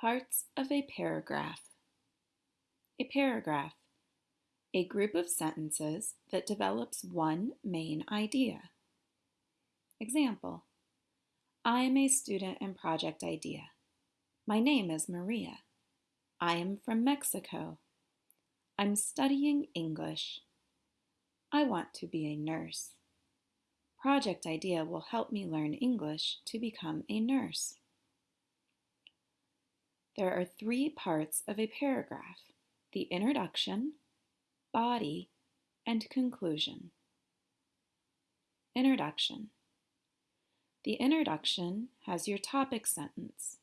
Parts of a paragraph. A paragraph. A group of sentences that develops one main idea. Example. I am a student in Project Idea. My name is Maria. I am from Mexico. I'm studying English. I want to be a nurse. Project Idea will help me learn English to become a nurse. There are three parts of a paragraph, the introduction, body, and conclusion. Introduction. The introduction has your topic sentence.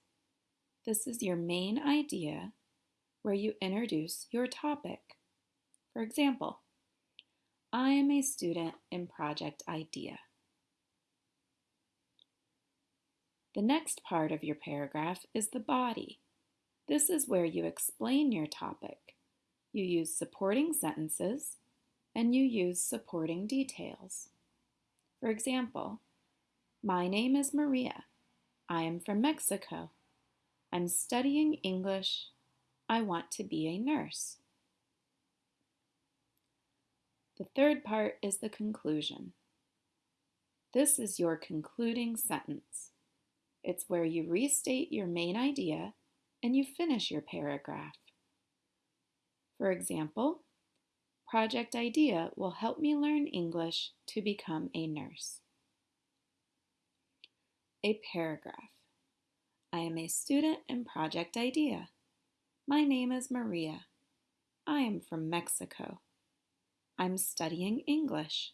This is your main idea where you introduce your topic. For example, I am a student in Project IDEA. The next part of your paragraph is the body. This is where you explain your topic. You use supporting sentences and you use supporting details. For example, my name is Maria. I am from Mexico. I'm studying English. I want to be a nurse. The third part is the conclusion. This is your concluding sentence. It's where you restate your main idea and you finish your paragraph. For example, Project Idea will help me learn English to become a nurse. A paragraph. I am a student in Project Idea. My name is Maria. I am from Mexico. I'm studying English.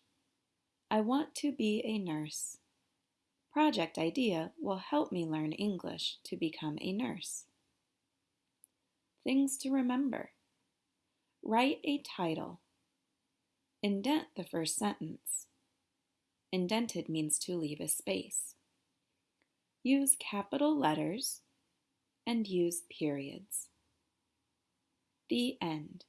I want to be a nurse. Project Idea will help me learn English to become a nurse. Things to remember. Write a title. Indent the first sentence. Indented means to leave a space. Use capital letters and use periods. The end.